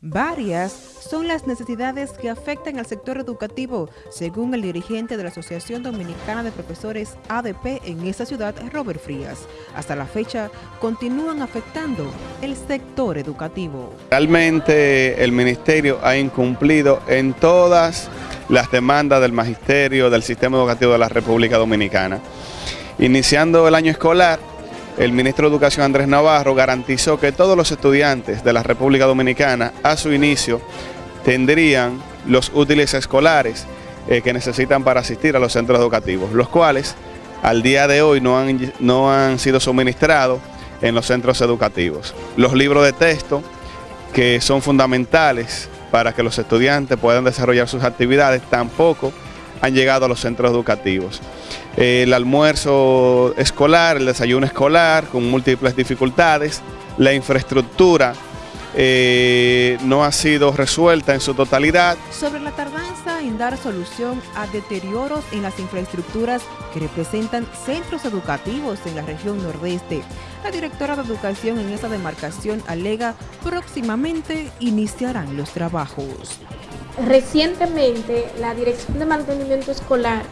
Varias son las necesidades que afectan al sector educativo, según el dirigente de la Asociación Dominicana de Profesores ADP en esta ciudad, Robert Frías. Hasta la fecha, continúan afectando el sector educativo. Realmente el Ministerio ha incumplido en todas las demandas del Magisterio del Sistema Educativo de la República Dominicana. Iniciando el año escolar, el ministro de Educación Andrés Navarro garantizó que todos los estudiantes de la República Dominicana a su inicio tendrían los útiles escolares eh, que necesitan para asistir a los centros educativos, los cuales al día de hoy no han, no han sido suministrados en los centros educativos. Los libros de texto que son fundamentales para que los estudiantes puedan desarrollar sus actividades tampoco han llegado a los centros educativos. El almuerzo escolar, el desayuno escolar con múltiples dificultades, la infraestructura eh, no ha sido resuelta en su totalidad. Sobre la tardanza en dar solución a deterioros en las infraestructuras que representan centros educativos en la región nordeste, la directora de educación en esa demarcación alega próximamente iniciarán los trabajos. Recientemente, la Dirección de Mantenimiento Escolar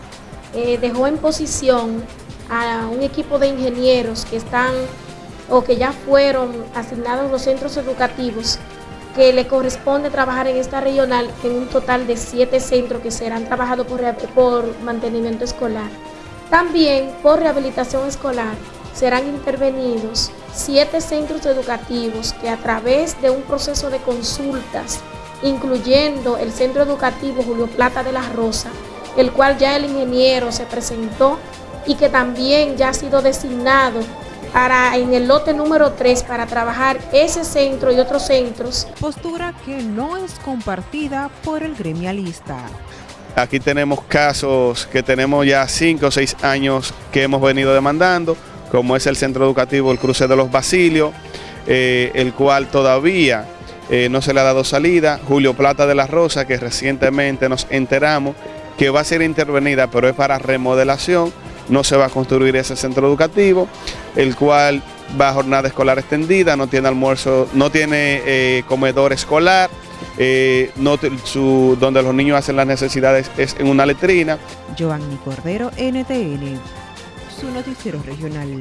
eh, dejó en posición a un equipo de ingenieros que están o que ya fueron asignados a los centros educativos que le corresponde trabajar en esta regional en un total de siete centros que serán trabajados por, por mantenimiento escolar. También por rehabilitación escolar serán intervenidos siete centros educativos que a través de un proceso de consultas incluyendo el Centro Educativo Julio Plata de la Rosa, el cual ya el ingeniero se presentó y que también ya ha sido designado para en el lote número 3 para trabajar ese centro y otros centros. Postura que no es compartida por el gremialista. Aquí tenemos casos que tenemos ya 5 o 6 años que hemos venido demandando, como es el centro educativo El Cruce de los Basilios, eh, el cual todavía eh, no se le ha dado salida. Julio Plata de la Rosa, que recientemente nos enteramos que va a ser intervenida, pero es para remodelación, no se va a construir ese centro educativo, el cual va a jornada escolar extendida, no tiene almuerzo, no tiene eh, comedor escolar, eh, donde los niños hacen las necesidades es en una letrina. Giovanni Cordero, NTN, su noticiero regional.